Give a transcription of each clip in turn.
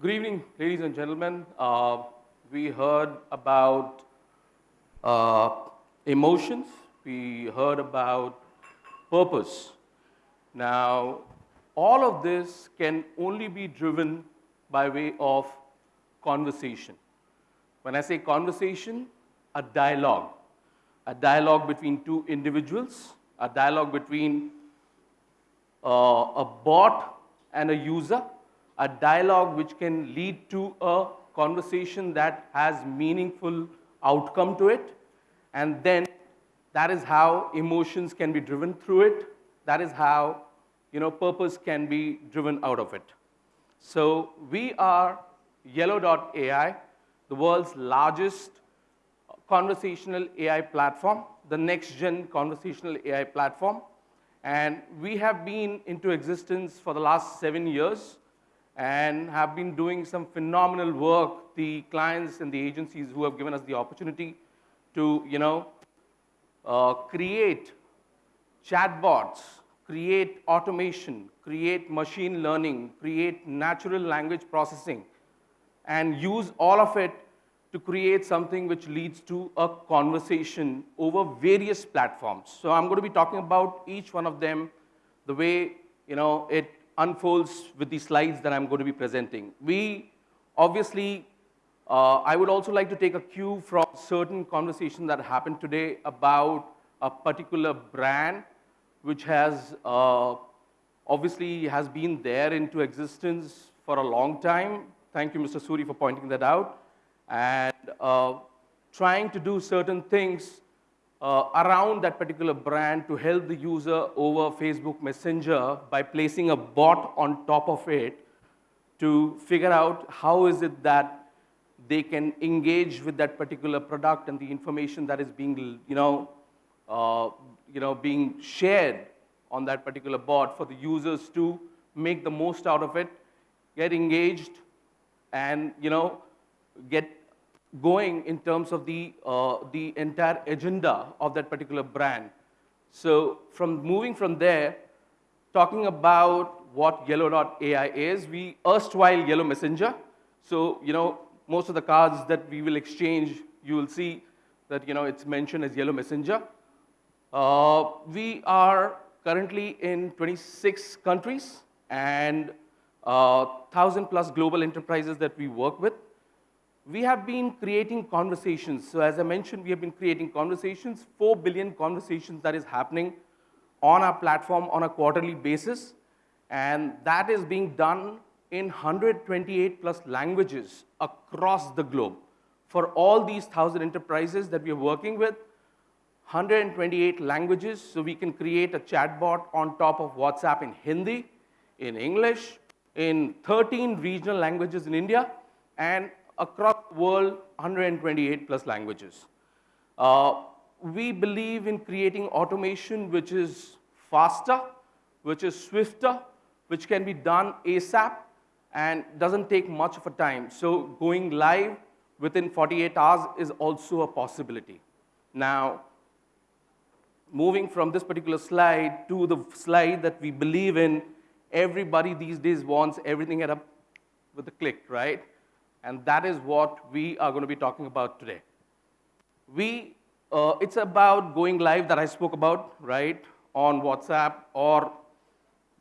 Good evening, ladies and gentlemen. Uh, we heard about uh, emotions. We heard about purpose. Now, all of this can only be driven by way of conversation. When I say conversation, a dialogue. A dialogue between two individuals, a dialogue between uh, a bot and a user, a dialogue which can lead to a conversation that has meaningful outcome to it, and then that is how emotions can be driven through it. That is how you know, purpose can be driven out of it. So we are Yellow.ai, the world's largest conversational AI platform, the next-gen conversational AI platform. And we have been into existence for the last seven years and have been doing some phenomenal work. The clients and the agencies who have given us the opportunity to, you know, uh, create chatbots, create automation, create machine learning, create natural language processing, and use all of it to create something which leads to a conversation over various platforms. So I'm going to be talking about each one of them the way you know, it unfolds with the slides that I'm going to be presenting. We obviously, uh, I would also like to take a cue from certain conversation that happened today about a particular brand which has uh, obviously has been there into existence for a long time. Thank you, Mr. Suri, for pointing that out. And uh, trying to do certain things uh, around that particular brand to help the user over Facebook Messenger by placing a bot on top of it to figure out how is it that they can engage with that particular product and the information that is being, you know, uh, you know, being shared on that particular bot for the users to make the most out of it, get engaged, and you know, get going in terms of the, uh, the entire agenda of that particular brand. So from moving from there, talking about what Yellow.ai is, we erstwhile Yellow Messenger. So, you know, most of the cards that we will exchange, you will see that, you know, it's mentioned as Yellow Messenger. Uh, we are currently in 26 countries and uh, 1,000 plus global enterprises that we work with. We have been creating conversations. So as I mentioned, we have been creating conversations, 4 billion conversations that is happening on our platform on a quarterly basis. And that is being done in 128 plus languages across the globe. For all these 1,000 enterprises that we are working with, 128 languages, so we can create a chatbot on top of WhatsApp in Hindi, in English, in 13 regional languages in India, and across world, 128 plus languages. Uh, we believe in creating automation which is faster, which is swifter, which can be done ASAP, and doesn't take much of a time. So going live within 48 hours is also a possibility. Now, moving from this particular slide to the slide that we believe in, everybody these days wants everything at a, with a click, right? And that is what we are going to be talking about today. We, uh, it's about going live that I spoke about, right, on WhatsApp or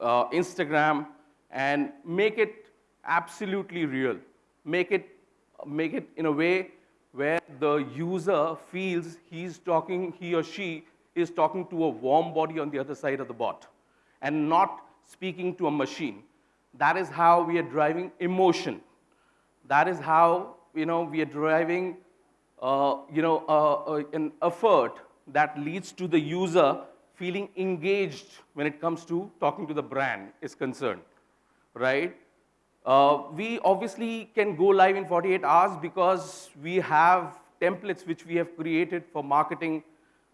uh, Instagram, and make it absolutely real. Make it, make it in a way where the user feels he's talking, he or she is talking to a warm body on the other side of the bot and not speaking to a machine. That is how we are driving emotion. That is how you know, we are driving uh, you know, uh, uh, an effort that leads to the user feeling engaged when it comes to talking to the brand is concerned, right? Uh, we obviously can go live in 48 hours because we have templates which we have created for marketing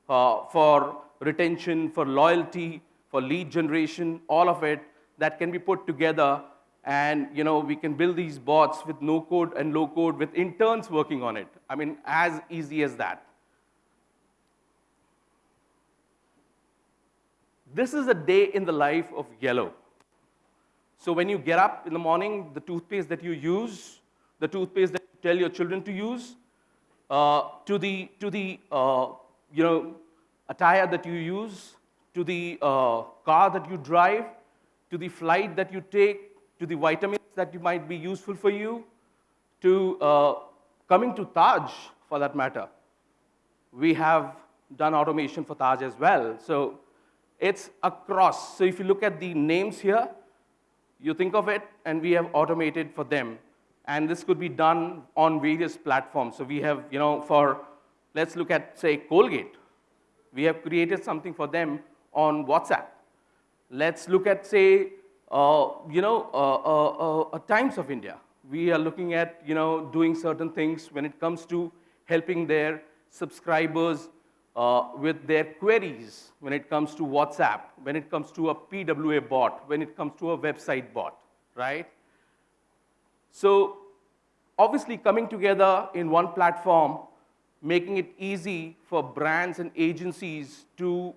uh, for retention, for loyalty, for lead generation, all of it that can be put together and you know, we can build these bots with no code and low code with interns working on it. I mean, as easy as that. This is a day in the life of Yellow. So when you get up in the morning, the toothpaste that you use, the toothpaste that you tell your children to use, uh, to the, to the uh, you know, attire that you use, to the uh, car that you drive, to the flight that you take, to the vitamins that might be useful for you, to uh, coming to Taj for that matter. We have done automation for Taj as well. So it's across. So if you look at the names here, you think of it, and we have automated for them. And this could be done on various platforms. So we have, you know, for, let's look at, say, Colgate. We have created something for them on WhatsApp. Let's look at, say, you know, uh, uh, uh Times of India. We are looking at, you know, doing certain things when it comes to helping their subscribers uh, with their queries when it comes to WhatsApp, when it comes to a PWA bot, when it comes to a website bot, right? So obviously coming together in one platform, making it easy for brands and agencies to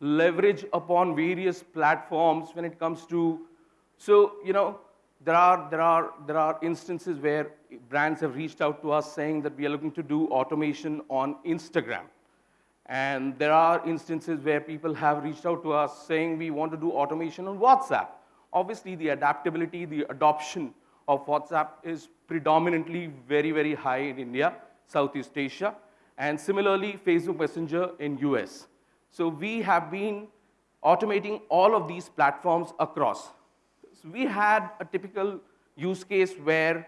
leverage upon various platforms when it comes to, so, you know, there are, there, are, there are instances where brands have reached out to us saying that we are looking to do automation on Instagram. And there are instances where people have reached out to us saying we want to do automation on WhatsApp. Obviously, the adaptability, the adoption of WhatsApp is predominantly very, very high in India, Southeast Asia, and similarly, Facebook Messenger in US. So we have been automating all of these platforms across. We had a typical use case where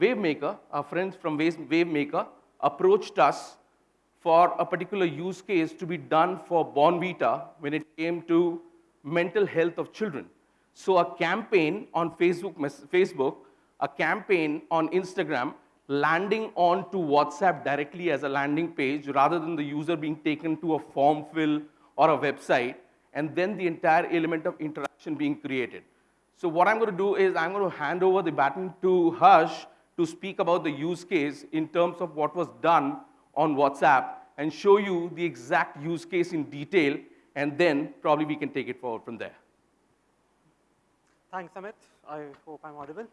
WaveMaker, our friends from WaveMaker, approached us for a particular use case to be done for Bournvita when it came to mental health of children. So a campaign on Facebook, Facebook, a campaign on Instagram, landing on to WhatsApp directly as a landing page rather than the user being taken to a form fill or a website, and then the entire element of interaction being created. So what I'm going to do is I'm going to hand over the baton to Harsh to speak about the use case in terms of what was done on WhatsApp and show you the exact use case in detail, and then probably we can take it forward from there. Thanks, Amit. I hope I'm audible.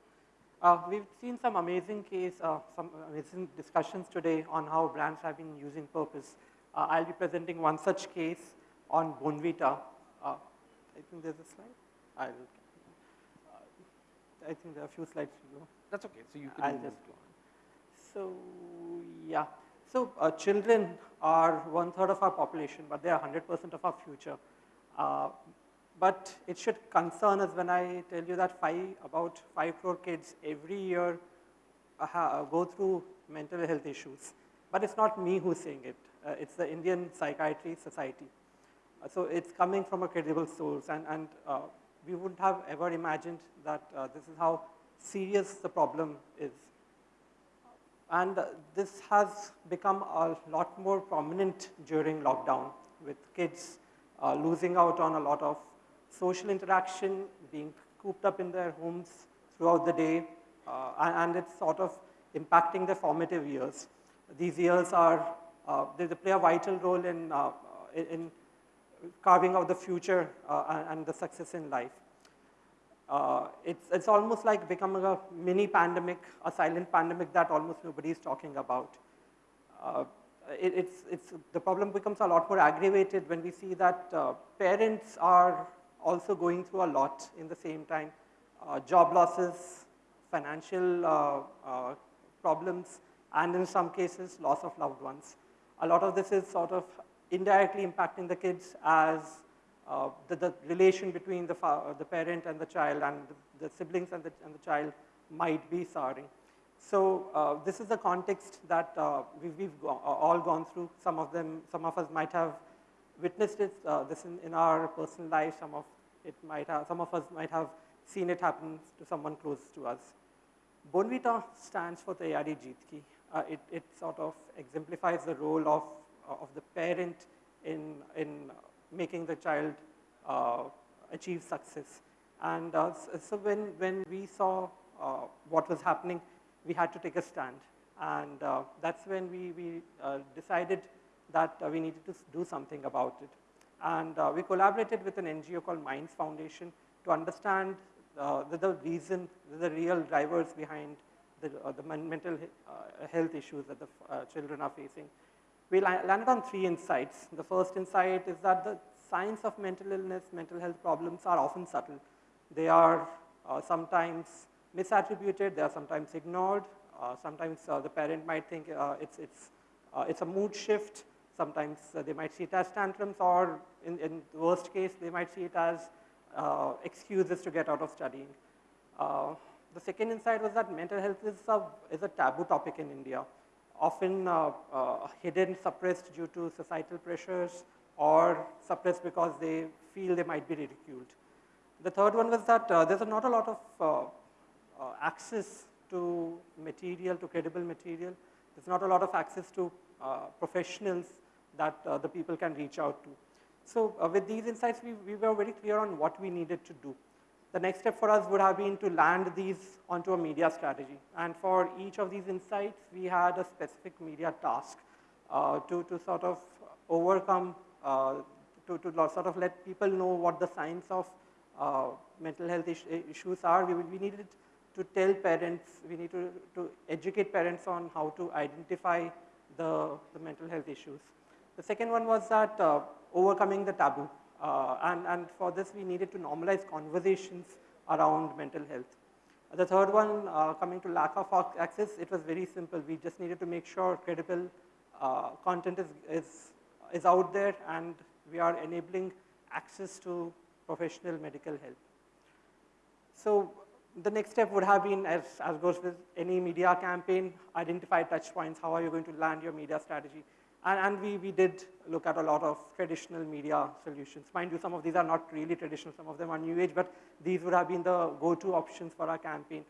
Uh, we've seen some amazing case, uh, some amazing discussions today on how brands have been using purpose. Uh, I'll be presenting one such case on Bournvita. Uh, I think there's a slide. I'll, I think there are a few slides to go. That's okay. So you can. I'll just go on. So yeah. So uh, children are one third of our population, but they are 100% of our future. Uh, but it should concern us when I tell you that five, about 5 crore kids every year uh, go through mental health issues. But it's not me who's saying it. Uh, it's the Indian Psychiatry Society. Uh, so it's coming from a credible source, and, and uh, we wouldn't have ever imagined that this is how serious the problem is. And this has become a lot more prominent during lockdown with kids uh, losing out on a lot of social interaction, being cooped up in their homes throughout the day, uh, and, and, it's sort of impacting their formative years. These years are, uh, they, they, play a vital role in, uh, in carving out the future uh, and, the success in life. Uh, it's, it's almost like becoming a mini pandemic, a silent pandemic that almost nobody is talking about. Uh, it, it's, it's, the problem becomes a lot more aggravated when we see that uh, parents are also going through a lot in the same time. Uh, job losses, financial uh, problems, and in some cases, loss of loved ones. A lot of this is sort of indirectly impacting the kids as uh, the, the, relation between the, the parent and the child and the, the siblings and the, and the child might be souring. So uh, this is the context that uh, we've, we've go uh, all gone through. Some of them, some of us might have witnessed it, uh, this in, in, our personal life. Some of it might have, some of us might have seen it happen to someone close to us. Bournvita stands for Tayari Jeet uh, it, it sort of exemplifies the role of, of the parent in, in making the child uh, achieve success. And uh, so when, when we saw uh, what was happening, we had to take a stand. And uh, that's when we, we uh, decided that uh, we needed to do something about it. And we collaborated with an NGO called Minds Foundation to understand uh, the, the, reason, the real drivers behind the, uh, the mental uh, health issues that the uh, children are facing. We landed on three insights. The first insight is that the signs of mental illness, mental health problems are often subtle. They are uh, sometimes misattributed, they are sometimes ignored. Uh, sometimes uh, the parent might think uh, it's, it's, uh, it's a mood shift. Sometimes uh, they might see it as tantrums or in, in the worst case, they might see it as excuses to get out of studying. the second insight was that mental health is a, is a taboo topic in India often uh, uh, hidden, suppressed due to societal pressures or suppressed because they feel they might be ridiculed. The third one was that uh, there's not a lot of access to material, to credible material. There's not a lot of access to professionals that the people can reach out to. So with these insights, we, we were very clear on what we needed to do. The next step for us would have been to land these onto a media strategy. And for each of these insights, we had a specific media task uh, to, to sort of overcome, uh, to, to sort of let people know what the signs of uh, mental health is issues are. We, we needed to tell parents, we need to, to educate parents on how to identify the, the mental health issues. The second one was that uh, overcoming the taboo. Uh, and, and for this, we needed to normalize conversations around mental health. The third one, uh, coming to lack of access, it was very simple. We just needed to make sure credible uh, content is, is, is out there and we are enabling access to professional medical help. So the next step would have been, as, as goes with any media campaign, identify touch points. How are you going to land your media strategy? And, and, we, we did look at a lot of traditional media solutions. Mind you, some of these are not really traditional, some of them are new age, but these would have been the go-to options for our campaign.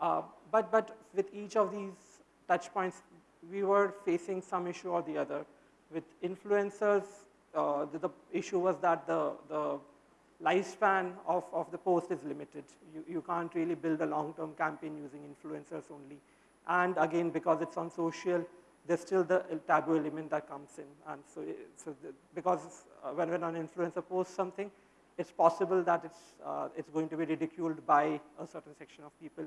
Uh, but, but with each of these touch points, we were facing some issue or the other. With influencers, uh, the, the, issue was that the, the lifespan of, of the post is limited. You, you can't really build a long-term campaign using influencers only. And again, because it's on social, there's still the taboo element that comes in. And so, so the, because uh, when, when an influencer posts something, it's possible that it's, uh, it's going to be ridiculed by a certain section of people.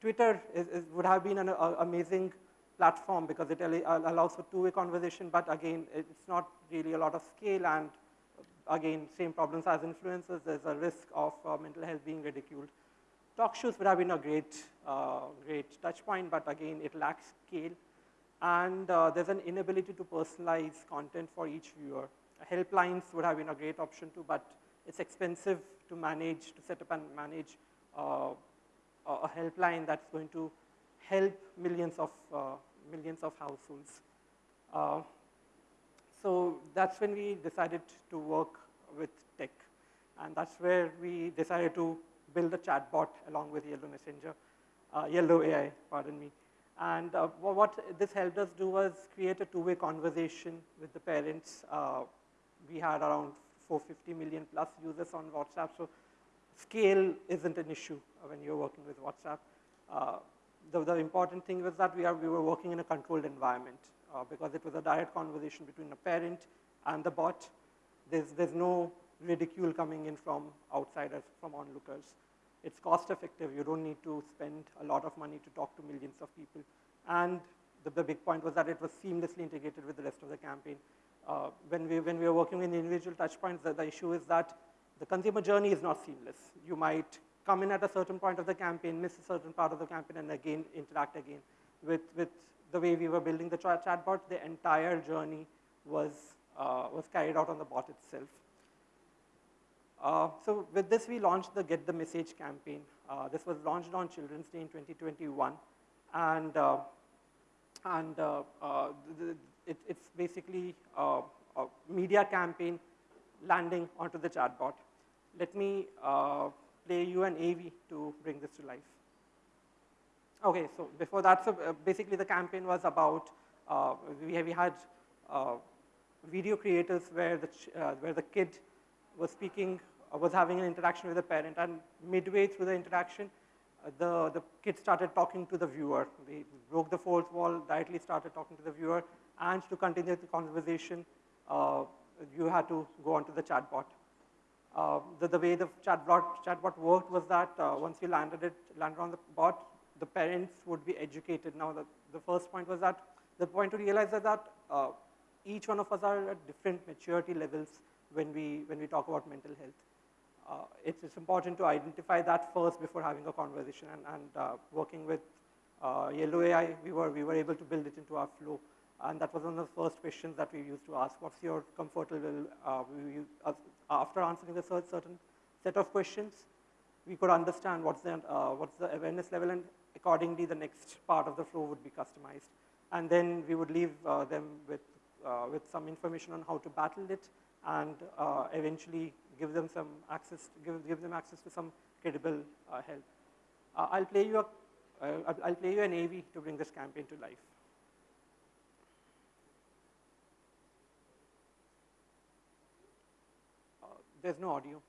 Twitter is, is, would have been an a, amazing platform because it allows for two-way conversation, but again, it's not really a lot of scale and again, same problems as influencers, there's a risk of uh, mental health being ridiculed. Talk shows would have been a great, uh, great touch point, but again, it lacks scale and uh, there's an inability to personalize content for each viewer. Helplines would have been a great option too, but it's expensive to manage, to set up and manage uh, a helpline that's going to help millions of, uh, millions of households. Uh, so that's when we decided to work with tech. And that's where we decided to build a chatbot along with Yellow Messenger, uh, Yellow AI, pardon me. And uh, what this helped us do was create a two-way conversation with the parents. Uh, we had around 450 million plus users on WhatsApp, so scale isn't an issue when you're working with WhatsApp. Uh, the, the, important thing was that we, are, we were working in a controlled environment uh, because it was a direct conversation between a parent and the bot. There's, there's no ridicule coming in from outsiders, from onlookers. It's cost effective. You don't need to spend a lot of money to talk to millions of people. And the, the big point was that it was seamlessly integrated with the rest of the campaign. Uh, when, we, when we were working with individual touch points, the, the issue is that the consumer journey is not seamless. You might come in at a certain point of the campaign, miss a certain part of the campaign, and again interact again. With, with the way we were building the chat chatbot, the entire journey was, uh, was carried out on the bot itself. Uh, so with this, we launched the Get the Message campaign. Uh, this was launched on Children's Day in 2021. And, uh, and uh, uh, it, it's basically a media campaign landing onto the chatbot. Let me play you an AV to bring this to life. Okay, so before that, so basically the campaign was about, we, we had video creators where the, where the kid was speaking was having an interaction with the parent, and midway through the interaction, uh, the, the kid started talking to the viewer. They broke the fourth wall, directly started talking to the viewer, and to continue the conversation, uh, you had to go onto the chatbot. Uh, the, the way the chatbot, chatbot worked was that uh, once you landed it, landed on the bot, the parents would be educated. Now, the, the first point was that the point to realize is that uh, each one of us are at different maturity levels when we, when we talk about mental health. Uh, it's, it's, important to identify that first before having a conversation and, and uh, working with uh, Yellow AI, we were, we were able to build it into our flow. And that was one of the first questions that we used to ask. What's your comfort level? Uh, uh, after answering a certain set of questions, we could understand what's the, uh, what's the awareness level and accordingly the next part of the flow would be customized. And then we would leave them with, with some information on how to battle it and uh, eventually give them some access, give, give them access to some credible uh, help. Uh, I'll play you a, uh, I'll play you an AV to bring this campaign to life. There's no audio.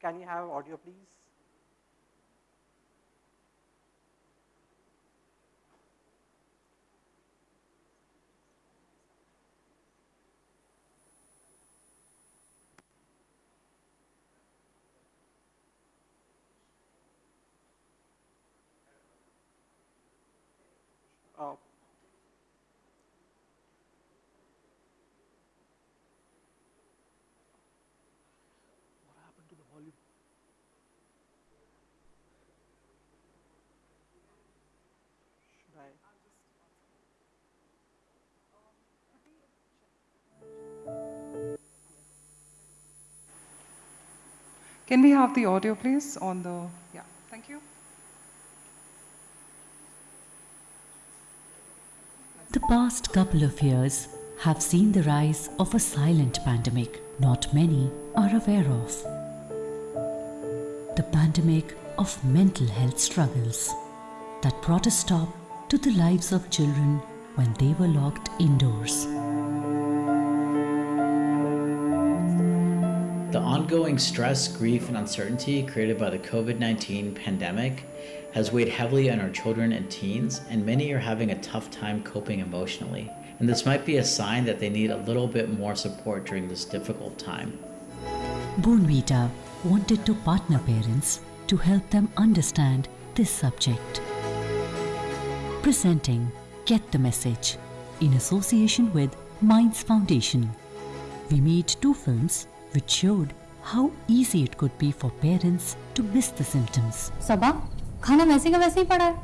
Can you have audio, please? Oh. What happened to the volume? Should I? Can we have the audio, please, on the, yeah, thank you. Past couple of years have seen the rise of a silent pandemic not many are aware of. The pandemic of mental health struggles that brought a stop to the lives of children when they were locked indoors. Ongoing stress, grief, and uncertainty created by the COVID 19 pandemic has weighed heavily on our children and teens, and many are having a tough time coping emotionally. And this might be a sign that they need a little bit more support during this difficult time. Bournvita wanted to partner parents to help them understand this subject. Presenting Get the Message in association with Minds Foundation. We made two films which showed how easy it could be for parents to miss the symptoms. Sabah, खाना वैसे का वैसे ही पड़ा है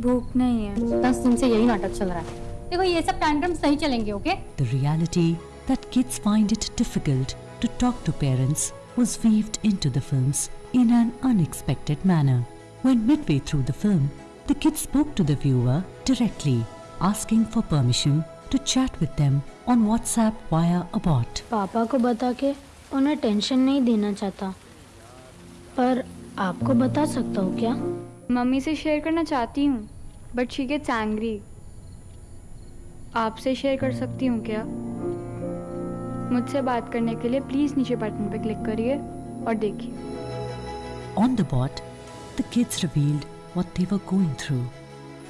भूख नहीं है दस दिन से यही नाटक चल रहा है देखो ये सब टैंट्रम्स नहीं चलेंगे okay The reality that kids find it difficult to talk to parents was weaved into the films in an unexpected manner. When midway through the film, the kids spoke to the viewer directly, asking for permission to chat with them on WhatsApp via a bot. पापा को बता के उन्हें tension नहीं देना चाहता। पर आपको बता सकता हूँ क्या? मम्मी से शेयर करना चाहती हूँ बट शी गेट्स एंग्री आपसे शेयर कर सकती हूँ क्या? मुझसे बात करने के लिए प्लीज़ नीचे बटन पे क्लिक करिए और देखिए। On the bot the kids revealed what they were going through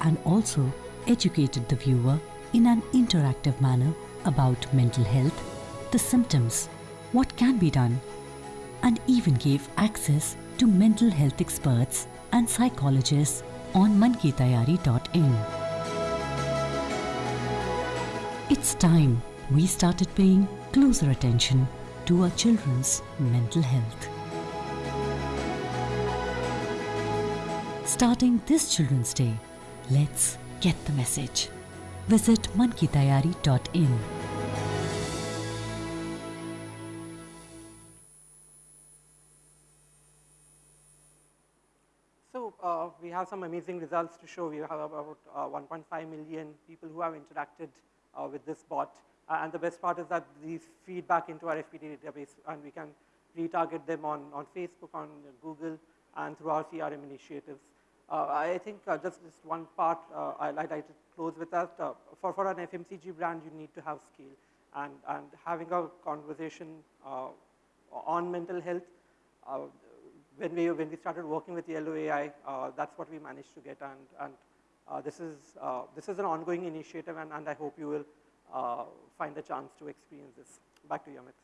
and also educated the viewer in an interactive manner about mental health the symptoms what can be done, and even gave access to mental health experts and psychologists on mankitayari.in. It's time we started paying closer attention to our children's mental health. Starting this Children's Day, let's get the message. Visit mankitayari.in. some amazing results to show. We have about uh, 1.5 million people who have interacted uh, with this bot. Uh, and the best part is that these feed back into our FPD database, and we can retarget them on, on Facebook, on Google, and through our CRM initiatives. Uh, I think uh, just, just one part I'd like to close with that. for, for an FMCG brand, you need to have scale. And, and having a conversation on mental health when we, when we started working with Yellow AI, uh, that's what we managed to get. And, and uh, this, is, uh, this is an ongoing initiative and, and I hope you will uh, find the chance to experience this. Back to you, Amit.